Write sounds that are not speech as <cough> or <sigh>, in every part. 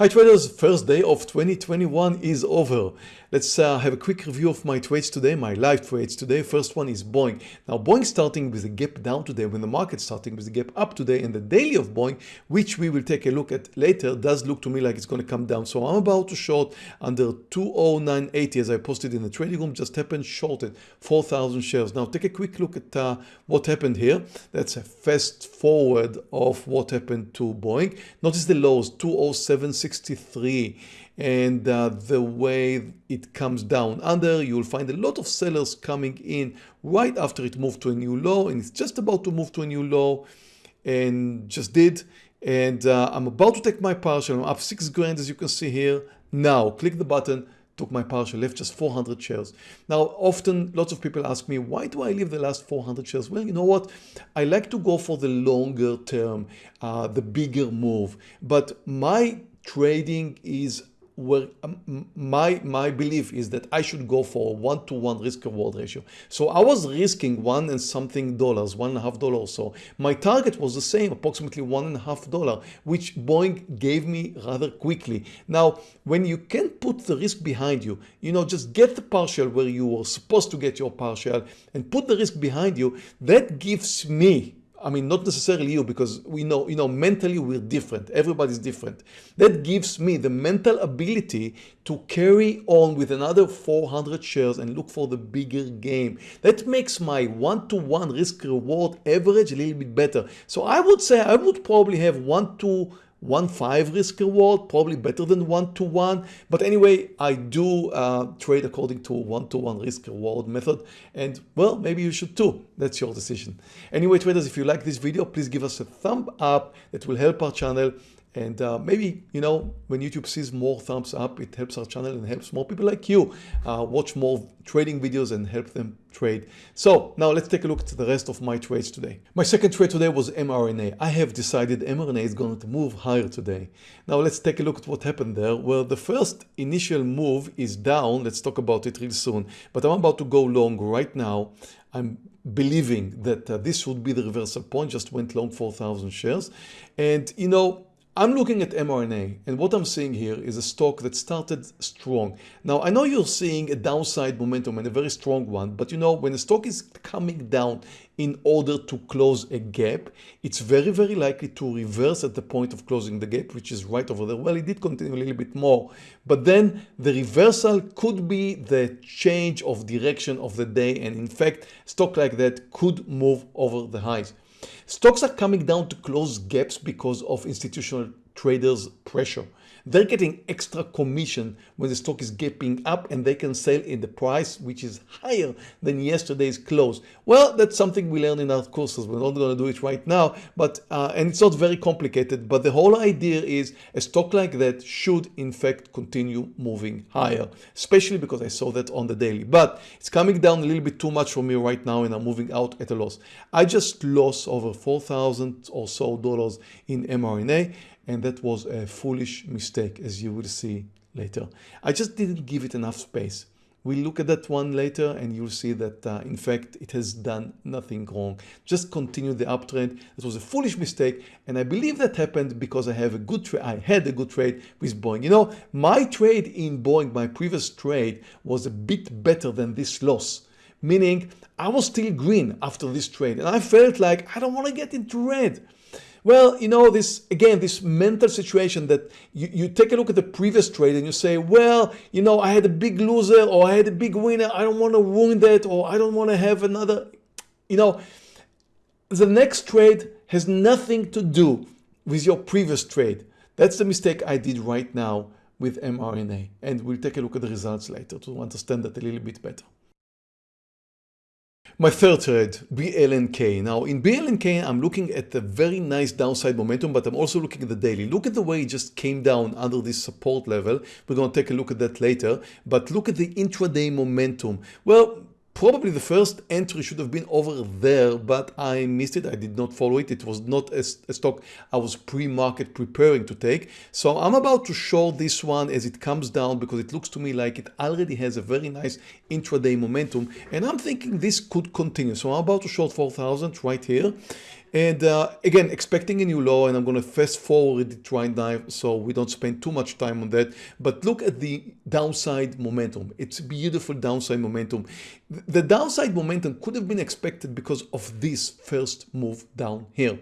Hi traders, first day of 2021 is over. Let's uh, have a quick review of my trades today, my live trades today. First one is Boeing. Now Boeing starting with a gap down today when the market starting with a gap up today and the daily of Boeing, which we will take a look at later, does look to me like it's going to come down. So I'm about to short under 20980 as I posted in the trading room, just happened shorted 4,000 shares. Now take a quick look at uh, what happened here. That's a fast forward of what happened to Boeing. Notice the lows 207 63 and uh, the way it comes down under you'll find a lot of sellers coming in right after it moved to a new low and it's just about to move to a new low and just did and uh, I'm about to take my partial I'm up six grand as you can see here. Now click the button took my partial left just 400 shares. Now often lots of people ask me why do I leave the last 400 shares? Well you know what? I like to go for the longer term uh, the bigger move. But my trading is where um, my my belief is that I should go for one-to-one -one risk reward ratio. So I was risking one and something dollars, one and a half dollar or so. My target was the same, approximately one and a half dollar, which Boeing gave me rather quickly. Now, when you can put the risk behind you, you know, just get the partial where you were supposed to get your partial and put the risk behind you, that gives me I mean, not necessarily you, because we know, you know, mentally we're different. Everybody's different. That gives me the mental ability to carry on with another 400 shares and look for the bigger game. That makes my one-to-one -one risk reward average a little bit better. So I would say I would probably have one to one five risk reward probably better than one to one. But anyway I do uh, trade according to one to one risk reward method. And well maybe you should too. That's your decision. Anyway traders if you like this video please give us a thumb up. That will help our channel and uh, maybe, you know, when YouTube sees more thumbs up, it helps our channel and helps more people like you uh, watch more trading videos and help them trade. So now let's take a look at the rest of my trades today. My second trade today was mRNA. I have decided mRNA is going to move higher today. Now let's take a look at what happened there. Well, the first initial move is down. Let's talk about it real soon. But I'm about to go long right now. I'm believing that uh, this would be the reversal point. Just went long 4,000 shares. And, you know, I'm looking at mRNA and what I'm seeing here is a stock that started strong. Now I know you're seeing a downside momentum and a very strong one, but you know when a stock is coming down in order to close a gap, it's very, very likely to reverse at the point of closing the gap, which is right over there. Well, it did continue a little bit more, but then the reversal could be the change of direction of the day. And in fact, stock like that could move over the highs. Stocks are coming down to close gaps because of institutional traders pressure. They're getting extra commission when the stock is gapping up and they can sell in the price which is higher than yesterday's close. Well, that's something we learn in our courses. We're not going to do it right now, but uh, and it's not very complicated. But the whole idea is a stock like that should in fact continue moving higher, especially because I saw that on the daily. But it's coming down a little bit too much for me right now and I'm moving out at a loss. I just lost over 4,000 or so dollars in mRNA and that was a foolish mistake as you will see later. I just didn't give it enough space. We'll look at that one later and you'll see that uh, in fact it has done nothing wrong. Just continue the uptrend. It was a foolish mistake and I believe that happened because I have a good trade. I had a good trade with Boeing. You know, my trade in Boeing, my previous trade was a bit better than this loss meaning I was still green after this trade and I felt like I don't want to get into red. Well, you know, this again, this mental situation that you, you take a look at the previous trade and you say, well, you know, I had a big loser or I had a big winner. I don't want to ruin that or I don't want to have another, you know, the next trade has nothing to do with your previous trade. That's the mistake I did right now with mRNA. And we'll take a look at the results later to understand that a little bit better. My third trade, BLNK. Now in BLNK, I'm looking at the very nice downside momentum, but I'm also looking at the daily. Look at the way it just came down under this support level. We're going to take a look at that later, but look at the intraday momentum. Well, Probably the first entry should have been over there, but I missed it. I did not follow it. It was not a, stock I was pre-market preparing to take. So I'm about to short this one as it comes down because it looks to me like it already has a very nice intraday momentum. And I'm thinking this could continue. So I'm about to short 4,000 right here. And uh, again, expecting a new low and I'm going to fast forward it right now so we don't spend too much time on that. But look at the downside momentum. It's beautiful downside momentum. The downside momentum could have been expected because of this first move down here.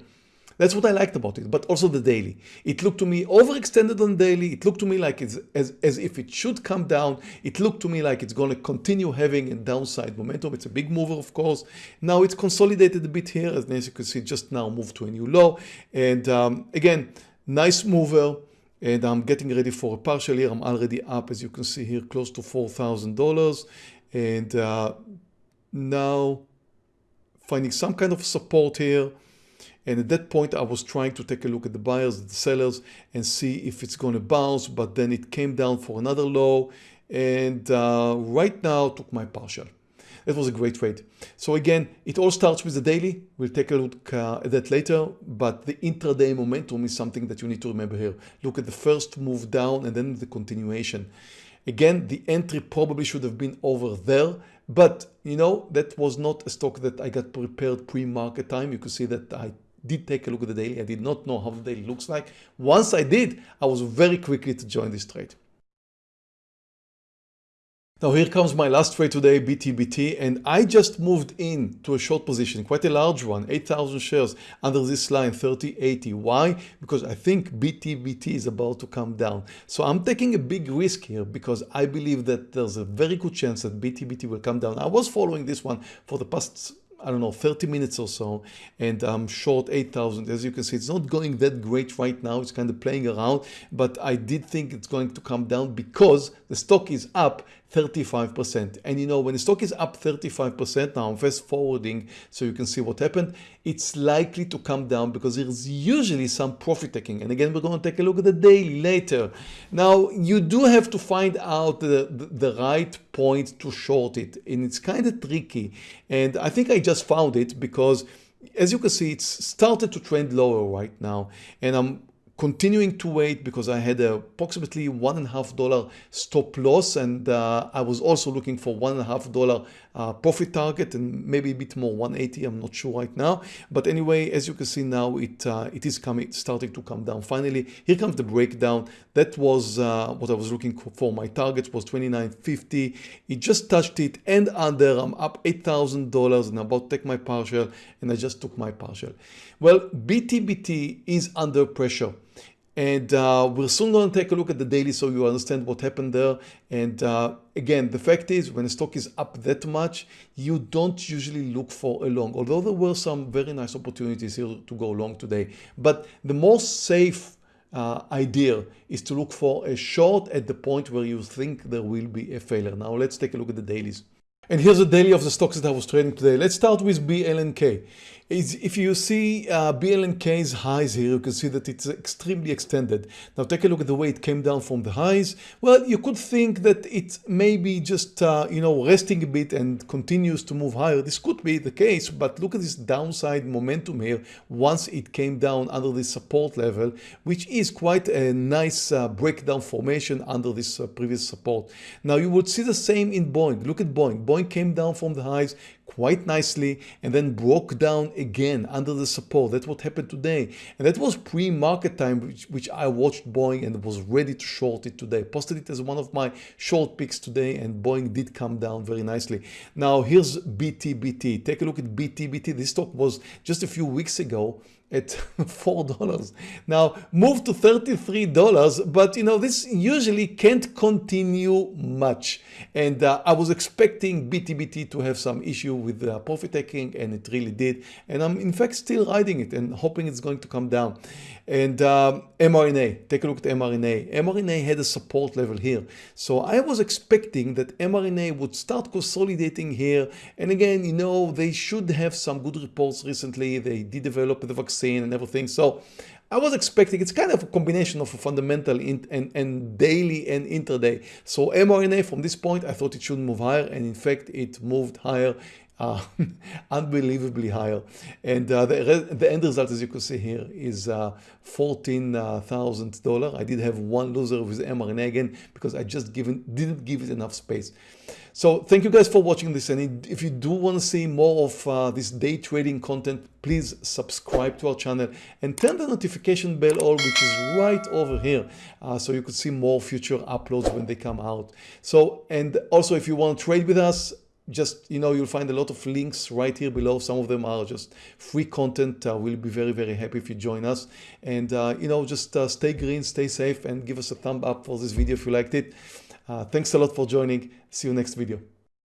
That's what I liked about it, but also the daily. It looked to me overextended on daily. It looked to me like it's as, as if it should come down. It looked to me like it's going to continue having a downside momentum. It's a big mover, of course. Now it's consolidated a bit here, as you can see, just now moved to a new low. And um, again, nice mover and I'm getting ready for a partial here. I'm already up, as you can see here, close to $4,000. And uh, now finding some kind of support here. And at that point, I was trying to take a look at the buyers, the sellers, and see if it's going to bounce. But then it came down for another low. And uh, right now, took my partial. That was a great trade. So again, it all starts with the daily. We'll take a look uh, at that later. But the intraday momentum is something that you need to remember here. Look at the first move down and then the continuation. Again, the entry probably should have been over there. But, you know, that was not a stock that I got prepared pre-market time. You can see that I did take a look at the daily. I did not know how the daily looks like. Once I did, I was very quickly to join this trade. Now here comes my last trade today, BTBT, and I just moved in to a short position, quite a large one, 8,000 shares under this line, 3080. Why? Because I think BTBT is about to come down. So I'm taking a big risk here because I believe that there's a very good chance that BTBT will come down. I was following this one for the past I don't know, 30 minutes or so, and I'm short 8,000. As you can see, it's not going that great right now. It's kind of playing around, but I did think it's going to come down because the stock is up 35%. And you know, when the stock is up 35%, now I'm fast forwarding so you can see what happened, it's likely to come down because there's usually some profit taking. And again, we're going to take a look at the daily later. Now, you do have to find out the, the, the right point to short it. And it's kind of tricky. And I think I just found it because as you can see, it's started to trend lower right now. And I'm continuing to wait because I had approximately one and a half dollar stop loss and uh, I was also looking for one and a half dollar uh, profit target and maybe a bit more 180 I'm not sure right now. But anyway as you can see now it uh, it is coming starting to come down. Finally here comes the breakdown. That was uh, what I was looking for. My target was 29.50 it just touched it and under. I'm up $8,000 and about take my partial and I just took my partial. Well BTBT is under pressure and uh, we're soon going to take a look at the daily so you understand what happened there. And uh, again, the fact is when a stock is up that much, you don't usually look for a long, although there were some very nice opportunities here to go long today. But the most safe uh, idea is to look for a short at the point where you think there will be a failure. Now let's take a look at the dailies. And here's the daily of the stocks that I was trading today. Let's start with BLNK is if you see uh, BLNK's highs here, you can see that it's extremely extended. Now take a look at the way it came down from the highs. Well, you could think that it may be just, uh, you know, resting a bit and continues to move higher. This could be the case, but look at this downside momentum here once it came down under this support level, which is quite a nice uh, breakdown formation under this uh, previous support. Now you would see the same in Boeing. Look at Boeing. Boeing came down from the highs, quite nicely and then broke down again under the support. That's what happened today. And that was pre-market time, which, which I watched Boeing and was ready to short it today. Posted it as one of my short picks today and Boeing did come down very nicely. Now here's BTBT. Take a look at BTBT. This stock was just a few weeks ago at <laughs> $4. Now move to $33, but you know, this usually can't continue much. And uh, I was expecting BTBT to have some issue with uh, profit taking and it really did. And I'm in fact still riding it and hoping it's going to come down. And um, mRNA, take a look at mRNA. mRNA had a support level here. So I was expecting that mRNA would start consolidating here. And again, you know, they should have some good reports recently. They did develop the vaccine and everything. So I was expecting, it's kind of a combination of a fundamental and, and daily and intraday. So mRNA from this point, I thought it should move higher. And in fact, it moved higher uh, <laughs> unbelievably higher. And uh, the, the end result, as you can see here, is uh, $14,000. I did have one loser with mRNA again because I just given didn't give it enough space. So thank you guys for watching this. And if you do want to see more of uh, this day trading content, please subscribe to our channel and turn the notification bell on, which is right over here. Uh, so you could see more future uploads when they come out. So, and also if you want to trade with us, just you know you'll find a lot of links right here below. Some of them are just free content. Uh, we'll be very very happy if you join us. And uh, you know just uh, stay green stay safe and give us a thumb up for this video if you liked it. Uh, thanks a lot for joining. See you next video